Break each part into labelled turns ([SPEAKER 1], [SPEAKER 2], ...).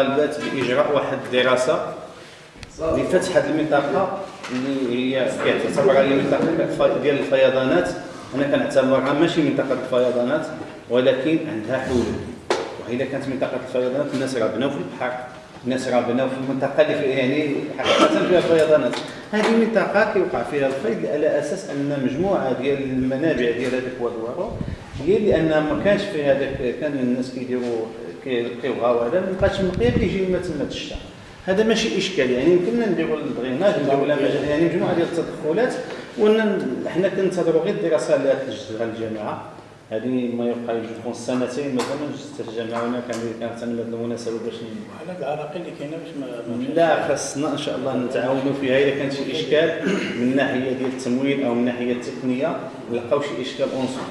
[SPEAKER 1] اللي طالبات بإجراء واحد الدراسه لفتح هذه المنطقة اللي هي كتعتبر هي منطقه ديال الفيضانات. أنا كنعتبرها ماشي منطقة الفيضانات ولكن عندها حلول. وإذا كانت منطقة الفيضانات الناس راه بناو في البحر الناس راه بناو في المنطقة اللي فيها يعني حقيقة فيها فيضانات. هذه المنطقة كيوقع فيها الفيض على أساس أن مجموعة ديال المنابع ديال هذاك الوادوارو هي لأن ما كانش في هذاك كان الناس كيديروا كيبغاو هذا ما بقاش مقيا كيجي ما تما الشتاء هذا ماشي إشكال يعني يمكننا نديروا الدريناج نديروا يعني مجموعة ديال التدخلات وحنا كنتظروا غير الدراسة اللي تجدها الجامعة. هذه ما يبقى يجوز سنتين مثلا جزت الجامعة هنا كان كانت هذه المناسبة باش
[SPEAKER 2] على العراقيل اللي كاينة باش
[SPEAKER 1] ما لا خاصنا إن شاء الله نتعاونوا فيها. إذا كان شي إشكال من الناحيه ديال التمويل أو من الناحيه التقنية نلقاو شي إشكال اونسون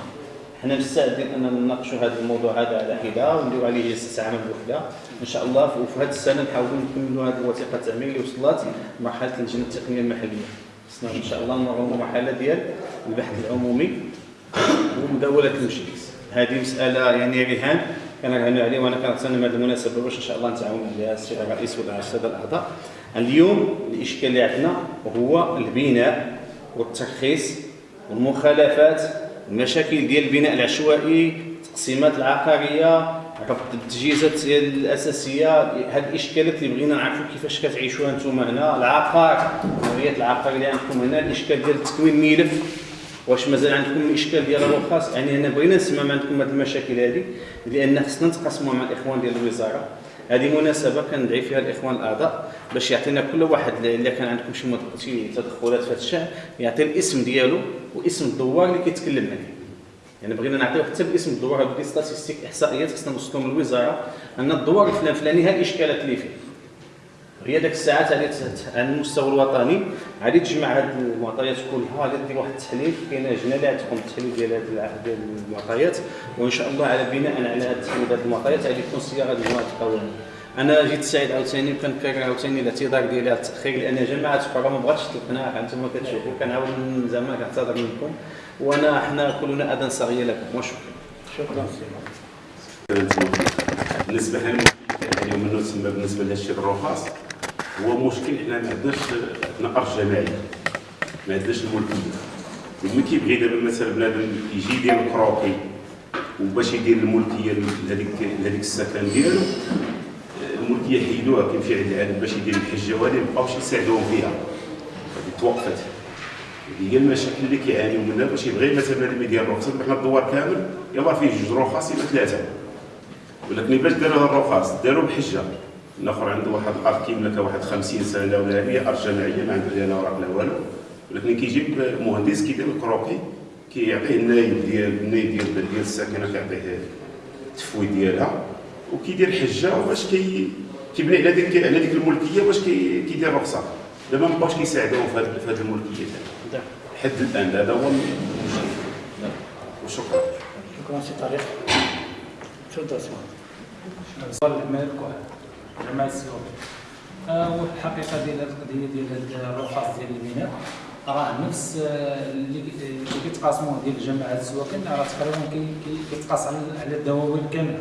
[SPEAKER 1] حنا مستعدين أن نناقشوا هذا الموضوع هذا على حدة ونديروا عليه جلسة عمل بوحدة. إن شاء الله وفي هذه السنة نحاولوا نكملوا هذه الوثيقة التعمير اللي وصلت مرحله اللجنة التقنية المحلية. خصنا إن شاء الله نمروا المرحلة ديال البحث العمومي ومداولة المجلس. هذه مسألة يعني رهان. كنرهنوا عليه وأنا كنتسنى هذه المناسبه باش إن شاء الله نتعاون عليها السيد الرئيس ولا الساده الأعضاء. اليوم الاشكال اللي عندنا هو البناء والترخيص والمخالفات المشاكل ديال البناء العشوائي التقسيمات العقارية ربط التجهيزات الأساسية هاد الإشكالات اللي بغينا نعرفوا كيفاش كتعيشوها أنتم هنا. العقار نوعيه العقار اللي عندكم هنا الإشكال ديال تكوين ملف. واش مازال عندكم الاشكال ديال الرخص؟ يعني أنا بغينا نسمع عندكم هذه المشاكل هذه لأن خصنا نتقاسموا مع الإخوان ديال الوزارة. هذه مناسبة كندعي فيها الإخوان الأعضاء باش يعطينا كل واحد إلا كان عندكم شي شي تدخلات في هذا الشأن يعطي الاسم ديالو واسم الدوار اللي كيتكلم عليه. يعني بغينا نعطيو حتى باسم الدوار هذه statistiques احصائيات خصنا نوصلهم للوزاره أن الدوار الفلان فلاني ها الاشكالات اللي فيه. هي داك الساعات غادي على المستوى الوطني. غادي تجمع هاد المعطيات كلها غادي دير واحد التحليل. كاينة لجنه اللي غتقوم بالتحليل ديال هاد المعطيات. وإن شاء الله على بناء على هاد التحليل هاد المعطيات غادي تكون صياغه مجموعه القوانين أنا جيت سعيد عاوتاني وكنكرر عاوتاني الاعتذار ديالي على التأخير لأن جماعة أخرى ما بغاتش تقنع. أنتم كتشوفوا كنعاود زعما كنعتذر منكم. وأنا حنا كلنا اذان صغير لكم. وشكرا.
[SPEAKER 2] شكرا.
[SPEAKER 3] بالنسبة اليوم انه تسمى بالنسبة لهادشي الرخص هو مشكل حنا ما عندناش عندنا ارض جماعيه ما عندناش الملكية. وملي كيبغي دابا مثلا بنادم يجي يدير الكروكي وباش يدير الملكية لهذيك لهذيك السكن ديالو الملكية حيدوها كيمشي عند العالم باش يدير الحجة وهذه مابقاوش يساعدوهم فيها. توقفت. هي المشاكل اللي كيعانيو منها باش يبغي مثلا بنادم يدير الرخصة حنا الدوار كامل يلاه فيه جوج رخص يبقى ثلاثة ولكن باش داروا الرخص داروا الحجه الآخر عنده واحد الأرض كيملكها واحد 50 سنة ولا هي ارض جماعيه ما عنده لا اوراق لا والو. ولكن كيجيب مهندس كيدير الكروكي كيعطيه النايب ديال النايب ديال ديال الساكنة كيعطيه التفويض ديالها. وكيدير حجة باش كي كيبني على ديك على ديك الملكية باش كي كيدير رخصة. دابا ما بقاوش كيساعدوهم في هذه الملكية حد الآن. هذا هو المشكل وشكرا.
[SPEAKER 2] شكرا سي طارق تفضل سي
[SPEAKER 4] الملك جماعة السيوط والحقيقة ديال القضية ديال الرخص ديال البناء راه نفس اللي كيتقاسموه ديال جماعة السواكن راه تقريبا كيتقاس على الدواوين كاملة.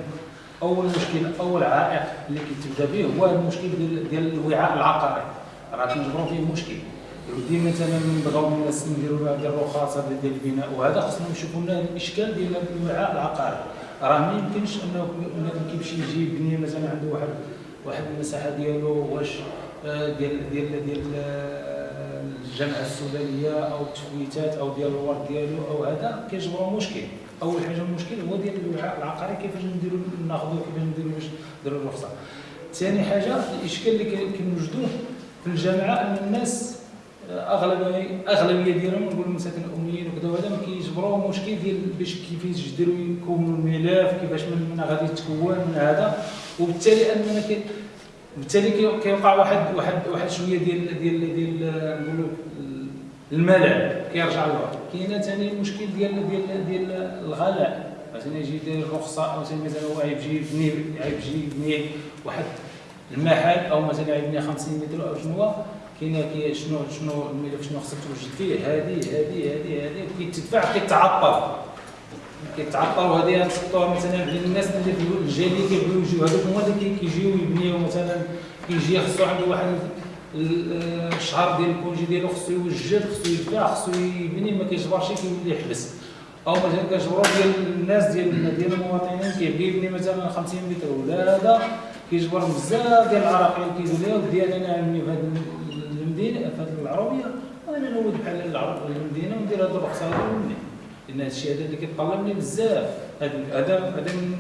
[SPEAKER 4] أول مشكل أول عائق اللي كيتبدأ به هو المشكل ديال ديال الوعاء العقاري. راه كنجبروا فيه مشكل. ديما مثلا بغاو الناس نديروا هذه الرخص ديال البناء وهذا خصنا نشوفوا لنا الإشكال ديال الوعاء العقاري. راه ما يمكنش انه كيمشي يجي يبني مثلا عنده واحد واحد المساحة ديالو واش ديال ديال ديال الجامعة السودانية أو التفويتات أو ديال الورد ديالو أو هذا كيجبروا مشكل. أول حاجة المشكل هو ديال الوعاء العقاري كيفاش نديروا ناخذوا كيفاش نديروا باش نديروا الرخصه ثاني حاجة الإشكال اللي كنوجدوه في الجامعة أن الناس اغلبيه اغلبيه ديالهم نقولوا مساكن الاميين وكذا وهذا ما كيجبروا مشكل ديال باش كيفاش يديروا يكونوا الملف كيفاش من غادي يتكون من هذا. وبالتالي أننا كي بالتالي كيوقع واحد واحد واحد شوية ديال ديال ديال نقولوا الملل كيرجع لورا كاينة ثاني المشكل ديال ديال ديال الغلاء. مثلا يجي يدير الرخصه أو مثلا هو يجي يبني يجي يبني واحد المحل أو مثلا يبني 50 متر أو شنو كاينة كي شنو شنو الملف شنو خصك توجد فيه؟ هذه هذه هذه هذه كيتدفع كيتعطل كيتعطلوا هذه تحطوها مثلا للناس اللي في الجاليه كيبغيو يجيو هذوك هما اللي كي- كيجيو يبنيو مثلا كيجي خصو عنده واحد ال- الشهر ديال congé ديالو خصو يوجد خصو يدفع خصو يبني ما كيجبرش كيولي يحبس. أو مثلا كنجبروا ديال الناس ديال ديال المواطنين كيبغي يبني مثلا 50 متر ولا هذا كيجبر بزاف ديال العراقيل كيقول لي ودي أنا نعمل في هذه المدينة في هذه العربية وأنا نود بحال العرب المدينة وندير هذه الرخصة ونبني لأن هذا الشيء هذا اللي كيطلب مني بزاف. هذا هذا من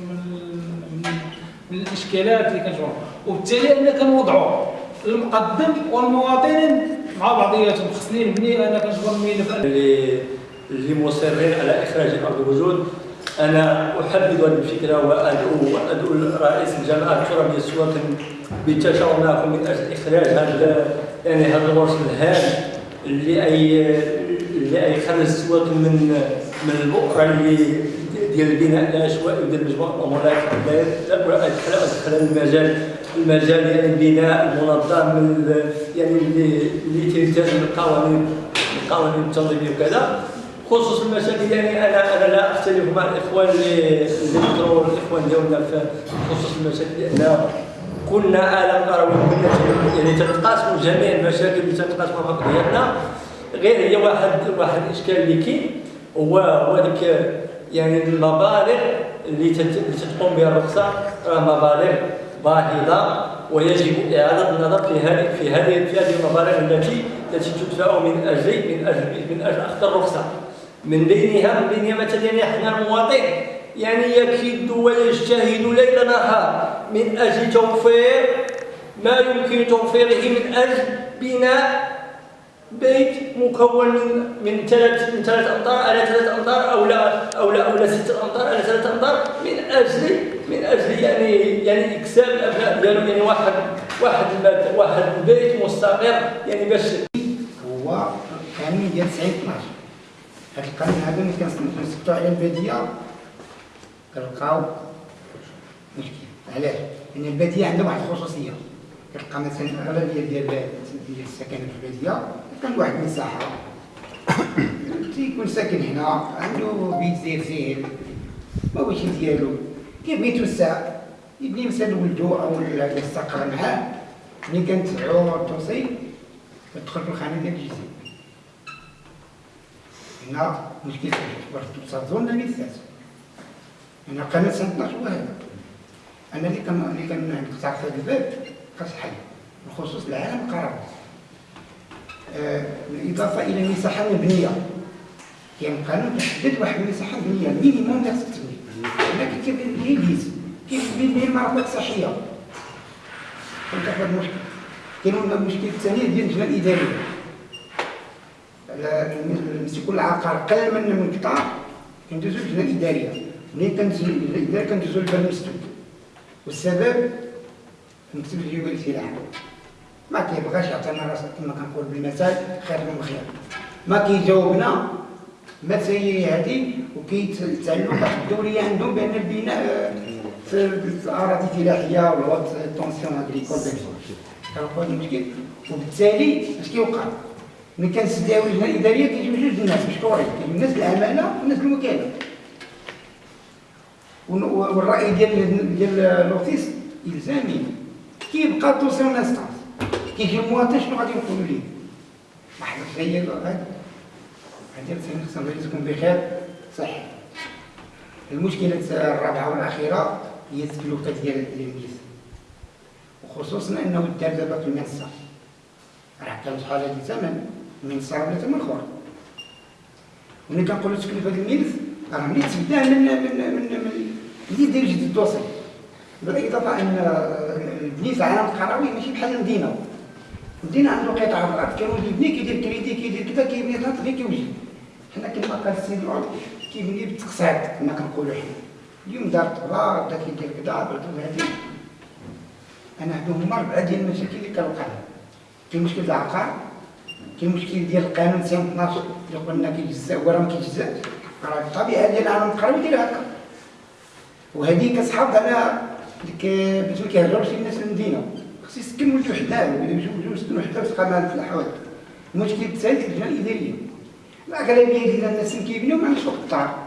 [SPEAKER 4] من, الإشكالات اللي كنشوفها وبالتالي أنا كنوضعوا المقدم والمواطن مع بعضياتهم. خصني نبني أنا كنجبر الملف
[SPEAKER 2] اللي اللي مصرين على إخراج ارض الوجود أنا احدد هذه الفكرة وادعو وأدعو رئيس الجامعة الترابيه السواكن بالتشاور معكم من أجل إخراج هذا يعني هذا الورش الهام اللي اي اللي اي خرج السواكن من من البؤره اللي ديال البناء العشوائي وديال مجموعة الأمور ادخل ادخل المجال المجال يعني البناء المنظم من ال- يعني اللي تلتزم القوانين القوانين التنظيميه وكذا. خصوص المشاكل يعني أنا أنا لا أختلف مع الإخوان اللي ذكروا الإخوان ديالنا في خصوص المشاكل لأن كنا عالم قروي يعني تتقاسموا جميع المشاكل اللي تتقاسموا مع بعضياتنا غير هي واحد واحد الاشكال اللي كاين هو هو ديك يعني المبالغ اللي تت- اللي تتقوم بها الرخصة راه مبالغ باهظه ويجب إعادة النظر في هذه في هذه في هذه المبالغ التي التي تدفع من أجل من أجل من أجل أخذ الرخصة. من بينها من بينها مثلا يعني إحنا المواطن يعني يكيد ويجتهد ليل نهار من أجل توفير ما يمكن توفيره من أجل بناء بيت مكون من من ثلاث من ثلاث امتار على ثلاث امتار أو لا أو لا أو لا ست امتار على ثلاث امتار من أجل من أجل يعني يعني اكساب الأبناء ديالو يعني واحد واحد واحد البيت مستقر يعني باش
[SPEAKER 5] هو قانون ديال 90 12 هاد القانون هذا ملي كنسكتو على البادية كنلقاو مشكل علاش؟ لأن البادية عندها واحد الخصوصية. كتلقى مثلا الأغلبية ديال ديال السكن في البادية كان واحد المساحه تيكون ساكن هنا عنده بيت زين ما هوش ديالو كيبغي يتوسع يبني مثلا ولدو أو يستقر معاه ملي كنتبعو التوصيل تدخل في الخانة ديال الجزيره هنا مشكل كبر توصل زون للميثاز هنا قناة سنه 12 هو هذا أنا اللي كان اللي كنقطع في الباب خاص حل بخصوص العالم القرار آه بالاضافه إلى المساحه المبنيه يعني القانون تحدد واحد المساحة مبنيه مينيموم اللي خصك تبني؟ ولكن كيف ليبيز؟ كيف تبني المرافق الصحيه فهمت واحد المشكل. كاين المشكل الثاني ديال اللجنه الإدارية. نمسكوا العقار قل من من كندوزو اللجنه الإدارية. ملي كندوزو اللجنه الإدارية كندوزو للباب المسدود والسبب المكتب الجوي للسلاح ما كيبغاش يعطينا راسنا كما كنقول بالمثال خير من الخير ما كيجاوبنا تسيري هذه وكيتعلموا واحد الدوريه عندهم بان البناء في الأراضي الفلاحية ولا التونسيون اغريكول كنقول المشكل وبالتالي اش كيوقع؟ ملي كنسداو اللجنه الإدارية كيجيو جوج الناس مشكورين كاين الناس العمالة والناس الوكاله والرأي ديال ديال لوتيس إلزامي. كيبقى توصل انستانس كيجي المواطن شنو غادي يقولوا ليه؟ واحد الخير هذا هذا خصنا نرزقكم بخير صح المشكلة الرابعة والأخيرة هي التكلفة ديال التلاميذ وخصوصا أنه دار دابا في المنصة راه كان شحال هذا الثمن من صار ولا ثمن اخر ملي كنقولوا تكلفة الميلز راه ملي تبدا من من من من اللي يدير جديد الدوسي بالإضافة أن البنيت العالم القروي ماشي بحال المدينة. المدينة عنده قطع الأرض كانوا يبني كيدير كريدي كيدير كذا كيبني تحت غير كيوجد حنا كما قال السيد العود كيبني بالتقساط كما كنقولوا حنا. اليوم دار طبا بدا كيدير كذا بدا هادي أنا عندهم هما اربعه ديال المشاكل اللي كنلقى كاين مشكل العقار كاين مشكل ديال القانون 212 اللي قلنا كيجزأ هو راه ما كيجزاش راه الطبيعه ديال العالم القروي داير هكا. وهذه كتحافظ على ديك باش ما الناس المدينة خص يسكن ولد وحده ويجوزوا يسكنوا باش تبقى مع الفلاحه المشكل الثالث اللجنه الاداريه الاغلبيه ديال الناس اللي كيبنيو ما عندهمش وقت الطار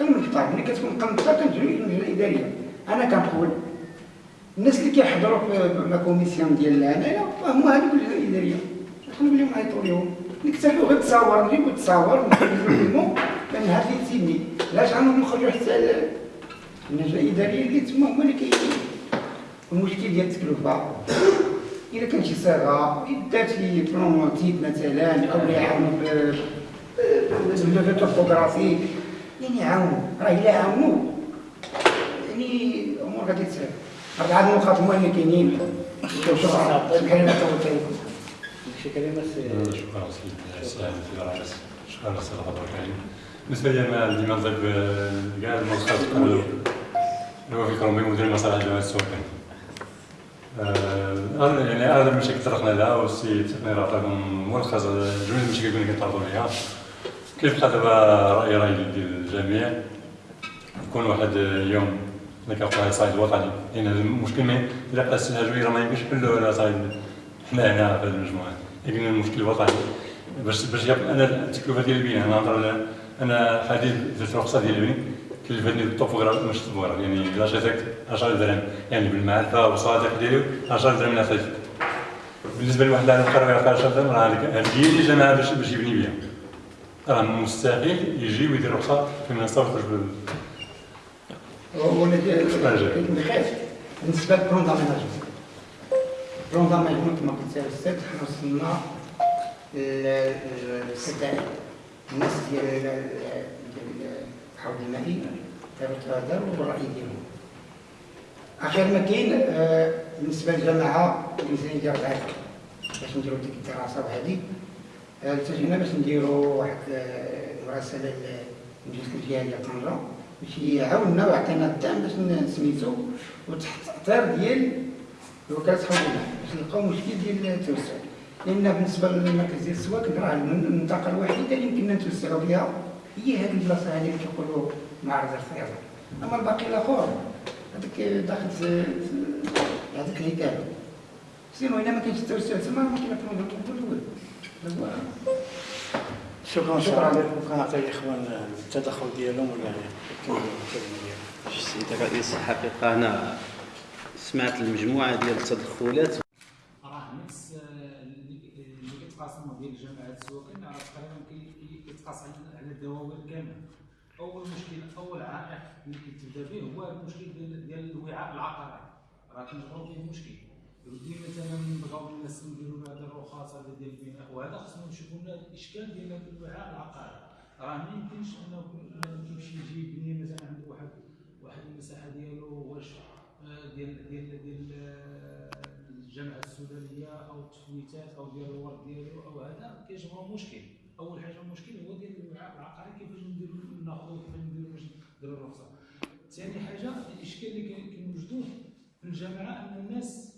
[SPEAKER 5] قل من الكتار ملي كتكون قل من الكتار كنجري اللجنه الاداريه أنا كنقول الناس اللي كيحضروا في لا كوميسيون ديال العداله هما هذوك اللجنه الاداريه نخلوا لهم يعيطوا لهم نكتفوا غير تصاور نجيبوا تصاور لأن هذا اللي تسيبني علاش غنوض نخرجوا حتى ال- اللجنه الاداريه اللي تما هما اللي ديال التكلفه إذا كان شي صيغة دات شي بلون تيب مثلا أو يعاونوا ب باللغة التوبوغرافيك يعني يعاونوا راه إلا عاونوا يعني الأمور غادي تسهل اربعه النقاط هما اللي كاينين. شكرا سبحان الله توكل
[SPEAKER 1] شي كلمة سي
[SPEAKER 6] شكرا في شكرا الكريم بالنسبة لي أنا ديما نضيف كاع المنصات قالوا هو في كرومبي مدير المصالح جامعه السوقين يعني اغلب المشاكل طرقنا لها والسي تقني راه عطاكم ملخص جميع المشاكل اللي كنتعرضوا ليها. كيف بقى دابا رأي رأي ديال الجميع؟ يكون واحد يوم اللي على صعيد وطني. لأن المشكل ما إلا بقى الهجوي راه ما يمكنش نحلو على صعيد حنا هنا في المجموعة. لكن المشكل وطني باش باش أنا التكلفة ديال البناء أنا نهضر أنا حديث درت رخصة ديال البناء. كلفتني الطوفوغراف مش الطوفوغراف يعني لا شيتك 10 درهم يعني بالمعرفه والصادق ديالو 10 درهم لا تجد بالنسبة لواحد اللي قرر يعطي 10 درهم راه هذيك هذه هي اللي جمعها باش باش يبني بها راه مستحيل يجي ويدير رخصة في منصة ويخرج بال
[SPEAKER 5] بالنسبة للبلون داميناجمون البلون داميناجمون كما قلت أستاذ حنا وصلنا للستائر الناس ديال داروا بالراي ديالهم اخر ما كاين آه، بالنسبة للجماعة الميزانيه ديال العام باش نديروا ديك الدراسة وهذه آه، التجينا باش نديروا واحد آه، مراسله للمجلس الجهوي طنجه باش يعاوننا ويعطينا الدعم باش ن- سميتو وتحت اطار ديال حوض الماء باش نلقاو مشكل ديال التوسع. لأن بالنسبة للمركز ديال السواك راه المنطقة الوحيده اللي يمكننا نتوسعوا بها هي هذه البلاصة هذه اللي كيقولوا معرض الخياطه أما الباقي الآخر هذاك داخل هذاك الهيكله sinon إلا ما كاينش التوسع تما ما كاين problème هو
[SPEAKER 7] شكرا شكرا. لكم كنعطي الاخوان التدخل ديالهم ولا يكملوا الكلمة ديالهم
[SPEAKER 1] السيد الرئيس الحقيقة أنا سمعت المجموعة ديال التدخلات.
[SPEAKER 4] راه نفس اللي اللي كيتقاسموا ديال جماعات السواقين راه تقريبا كي- كي- كيتقاس على على الدواوين كامله أول مشكل أول عائق اللي كيتبدا به هو المشكل ديال ديال الوعاء العقاري راه كنجبروا فيه مشكل يودي مثلا نبغاو الناس نديروا هذه الرخص هذا ديال البناء. وهذا خصنا نشوفوا لنا الاشكال ديال هذا الوعاء العقاري راه ما يمكنش إنه كيمشي يجي يبني مثلا عنده واحد واحد المساحة ديالو واش آه، ديال ديال ديال آه، الجامعة السودانية أو التفويتات أو ديال الورد ديالو أو هذا كيجبروا مشكل. أول حاجة المشكل هو ديال العقاري كيفاش نديرو ناخذو كيفاش نديرو باش نديرو الرخصة. ثاني حاجة الإشكال اللي كنوجدوه في الجامعة أن الناس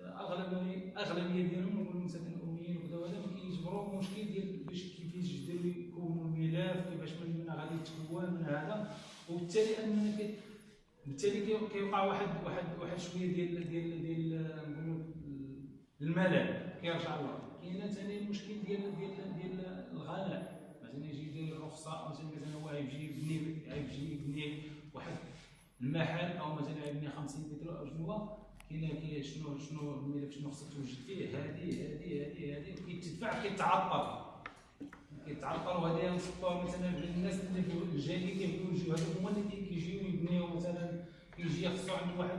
[SPEAKER 4] آه، اغلبيه أغلبية ديالهم نقول مثلا الأميين وكذا وهذا ما كيجبروا مشكل ديال باش كيفاش يقدروا يكونوا الملف كيفاش من من غادي يتكون من هذا. وبالتالي أننا بالتالي كي- كيوقع واحد واحد واحد شوية ديال ديال ديال نقولوا الملل كيرجع لورا كاين ثاني المشكل ديال ديال ديال الغلاء مثلا يجي يدير الرخصة مثلا مثلا هو يجي يبني يجي يبني واحد المحل أو مثلا يبني 50 متر أو شنو هو. كاين شنو شنو الملف شنو خصك توجد فيه. هذه هذه هذه هذه كيتدفع كيتعطل. كيتعطل. وهذا نصبوها مثلا الناس اللي الجايين كيبغيو يجيو. هذوك هما اللي كي- كيجيو يبنيو مثلا كيجي خصو عنده واحد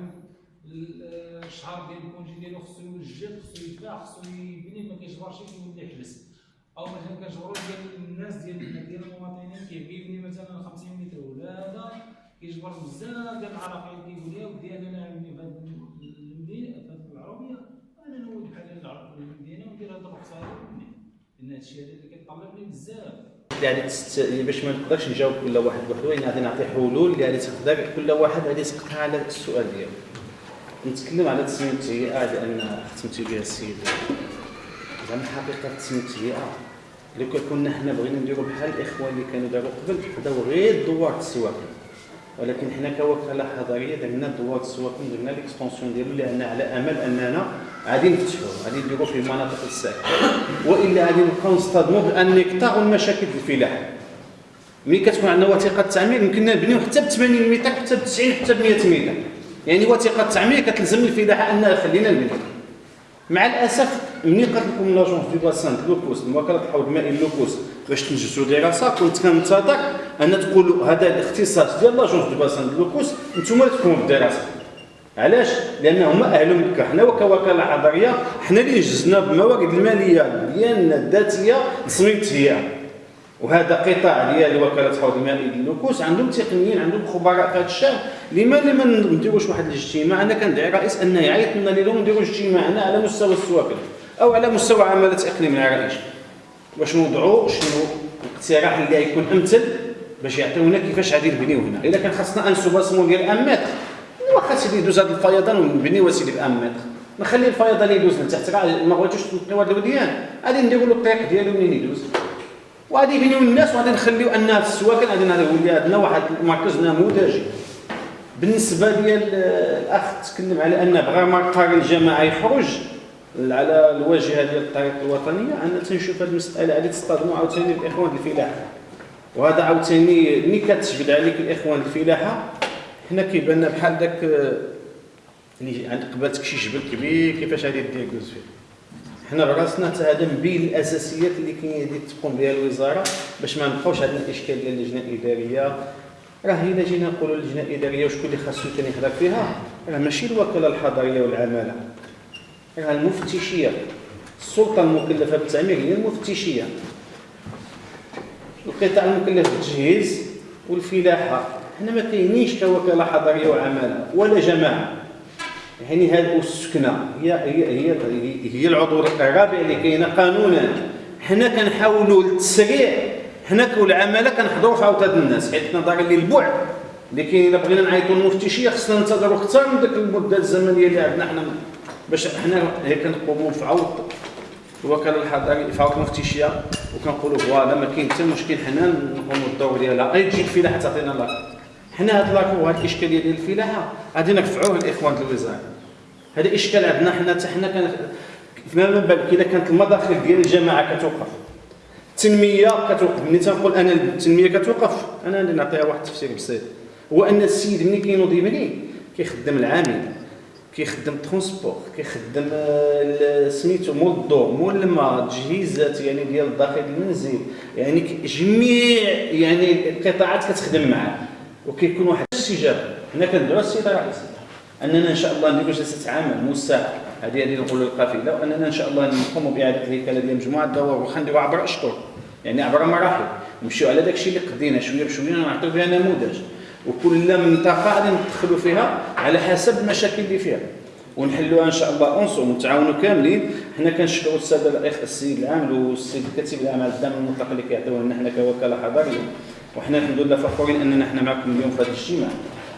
[SPEAKER 4] ال- الشهر ديال congé ديالو خصو يوجد خصو يدفع خصو يبني. ما كيجبرش كيولي يحبس أو مثلا كنجبروا ديال الناس ديال ديال المواطنين كيبغي يبني مثلا 50 متر ولا هذا كيجبر بزاف ديال العراقيل كيقول يا ودي أنا نعمل في هذه المدينة في هذه العربية أنا نولد بحال المدينة وندير هذه ونبني لأن هذا الشيء هذا اللي كيطلب لي بزاف.
[SPEAKER 1] يعني تست... باش ما نقدرش نجاوب كل واحد بوحدو يعني غادي نعطي حلول اللي غادي تقدر كل واحد غادي تقطع على السؤال ديالو. نتكلم على تسميه التهيئه لأن ختمتي بها السيد. زعما حقيقة التهيئه لو كان كنا حنا بغينا نديروا بحال الاخوان اللي كانوا داروا قبل بداو غير دوار السواقين. ولكن حنا كوكاله حضريه درنا دوار السواقين درنا l'extension ديالو لأن على أمل أننا غادي نفتحوا غادي نديروا في المناطق الساكنه وإلا غادي نبقاو نصطدموا بالنكتار والمشاكل في الفلاحه ملي كتكون عندنا وثيقة تعمير يمكن نبنيو حتى ب 80 متر حتى ب 90 حتى ب 100 متر. يعني وثيقة تعمير كتلزم الفلاحه انها خلينا نبني. مع الأسف ملي قالت لكم l'agence de bassin لوكوس وكاله الحوض المائي لوكوس باش تنجزوا دراسه كنت كنتظر ان تقولوا هذا الاختصاص ديال l'agence de bassin لوكوس أنتم تكونوا بالدراسه علاش؟ لأن هما أهل مكة. حنا كوكاله حضرية حنا اللي جزنا بالموارد المالية ديالنا الذاتيه لتصميم التهيئه وهذا قطاع ديال وكاله حوض المائي للنكوس عندهم تقنيين عندهم خبراء في هذا الشأن. لماذا ما نديروش واحد الاجتماع أنا كندعي الرئيس انه يعيط لنا اليوم نديروا اجتماع هنا على مستوى السواكن. أو على مستوى عماله اقليم العرائش باش نوضعوا شنو الاقتراح اللي غيكون أمثل باش يعطيونا كيفاش غادي نبنيو هنا؟ إلا كان خاصنا أن سوباسمون ديال ان متر واخا سيدي يدوز هذا الفيضان ونبنيو سيدي بان متر نخلي الفيضان يدوز لتحت. راه ما بغيتوش تنقيو هذا الوديان. غادي نديروا له الطريق ديالو منين يدوز؟ وغادي يبنيو الناس وغادي نخليو انها في السواكن غادي يولي عندنا واحد المركز نموذجي بالنسبة ديال الأخ تكلم على أن بغى مقر الجماعة يخرج. على الواجهة ديال الطريق الوطنية أنا تنشوف هذه المسألة غادي تصطدموا عاوتاني الإخوان الفلاحة. وهذا عاوتاني ملي كتجبد عليك الإخوان الفلاحة حنا كيبان لنا بحال داك اللي عند قبالتك شي جبل كبير كيفاش غادي دير كوز فيه؟ حنا براسنا حتى هذا من بين الأساسيات اللي كاين تقوم بها الوزارة باش ما نبقاوش عندنا الإشكال ديال اللجنة الإدارية. راه إلا جينا نقولوا اللجنه الإدارية وشكون اللي خاصو ثاني يحضر فيها راه ماشي الوكالة الحضرية والعمالة. راه المفتشيه السلطه المكلفه بالتعمير هي المفتشيه القطاع المكلف بالتجهيز والفلاحة. حنا ما كاينينش كوكاله حضريه وعمالة ولا جماعة. يعني هذه السكنة هي هي هي هي العضو الرابع اللي كاينة قانونا. حنا كنحاولوا التسريع. حنا كالعماله كنحضروا في عوض هاد الناس حيت نظرا للبعد كاين الا بغينا نعيطوا للمفتشيه خصنا ننتظروا أكثر من ديك المدة الزمنية اللي عندنا حنا. باش حنا هي كنقوموا في عوض الوكالة الحضرية في عوض المفتشيه وكنقولوا فوالا ما كاين حتى مشكل حنا نقوموا الدور ديالها. غير تجي الفلاحه تعطينا لاك حنا هاد لاك وهاد الاشكاليه ديال الفلاحة غادي نرفعوه للاخوان الوزاره هذا إشكال عندنا حنا حتى حنا كان فما بالك اذا كانت المداخل ديال الجماعة كتوقف. التنمية كتوقف. ملي تنقول أنا التنمية كتوقف أنا غادي نعطيها واحد التفسير بسيط. هو أن السيد ملي كينوض يبني كيخدم العامل. كيخدم transport كيخدم سميتو مول الضوء مول الماء تجهيزات يعني ديال الداخل المنزل يعني جميع يعني القطاعات كتخدم معاه. وكيكون واحد الاستجابه هنا كندعو السيد الرئيس أننا إن شاء الله نديروا جلسة عمل موسعه هذه هذه نقولوا للقافله وأننا إن شاء الله نقوموا بإعادة الهيكله ديال مجموعة الدوائر واخا نديروا عبر اشهر يعني عبر مراحل. نمشيو على داك الشيء اللي قدينا شوية بشوية. نعطيو بها نموذج. وكل منطقه غادي ندخلوا فيها على حسب المشاكل اللي فيها. ونحلوها إن شاء الله انصوا ونتعاونوا كاملين. حنا كنشكروا السادة الأخ السيد العامل والسيد الكاتب العام على الدعم المطلق اللي كيعطيوه لنا حنا كوكالة حضريه وحنا الحمد لله فخورين أننا حنا معكم اليوم في هذا الاجتماع.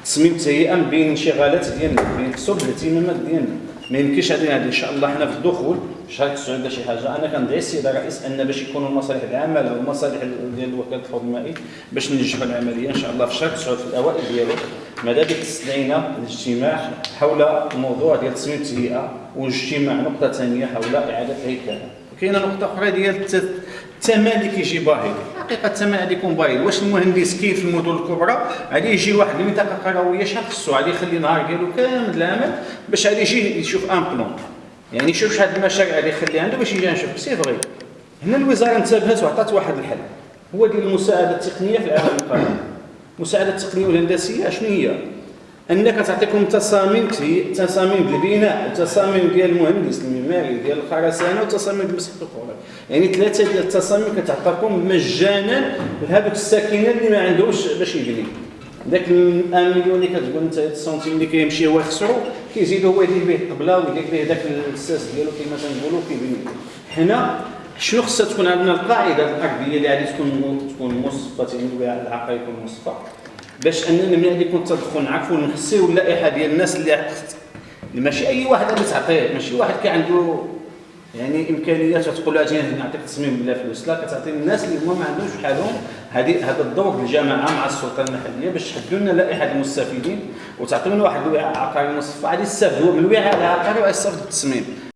[SPEAKER 1] تصميم تهيئه بين الانشغالات ديالنا بين صوب الاهتمامات ديالنا. ما يمكنش هذه إن شاء الله. حنا في الدخول 9 ولا شي حاجة أنا كندعي السيد الرئيس أن باش يكونوا المصالح العامة والمصالح ديال وكاله الحوض المائي باش ننجحوا العملية إن شاء الله. في شهر 9 في الأوائل ديالو ماذا بك استدعينا الاجتماع حول الموضوع ديال تصميم التهيئة واجتماع نقطة ثانية حول إعادة الهيكله وكاينة نقطة أخرى ديال الثمن اللي كيجي باهظ حقيقة الثمن غادي يكون باهظ واش المهندس كيف في المدن الكبرى؟ غادي يجي واحد المنطقة قرويه شحال خصو. غادي يخلي نهار ديالو كامل العمل باش غادي يجي يشوف ان بلون. يعني يشوف شحال المشاريع اللي يخلي عنده باش يجي نشوف. سي فغي هنا الوزارة انتبهت وعطات واحد الحل. هو ديال المساعدة التقنية في العالم القادم المساعده التقنيه والهندسيه شنو هي؟ أنك تعطيكم تصاميم تصاميم البناء وتصاميم ديال المهندس المعماري ديال الخرسانة وتصاميم المسح الكهرباء يعني ثلاثة ديال التصاميم كتعطاكم مجانا لهذوك الساكنة اللي ما عندهوش باش يبني داك 1 مليون اللي كتقول أنت السنتيم اللي كيمشي هو يخسرو كيزيدو هو يدير به الطبلة ويدير به داك الساس ديالو كما تنقولوا كيبني. حنا شنو خصها تكون عندنا القاعدة الأرضية اللي غادي تكون تكون مصفه تيقولوا العقل يكون مصفى باش اننا ملي غادي يكون التدخل نعرفوا نحسيو اللائحة ديال الناس اللي ماشي أي واحد غادي تعطيه ماشي واحد كي عنده يعني إمكانيات تقول له أجي نعطيك تصميم بلا فلوس. لا كتعطي الناس اللي هما ما عندهمش بحالهم هذه هذا الدور الجماعه مع السلطة المحلية باش تحدوا لنا لائحة المستفيدين وتعطيونا واحد الوعاء عقاري مصفى غادي يستافدوا من الوعاء العقاري ويستافدوا التصميم.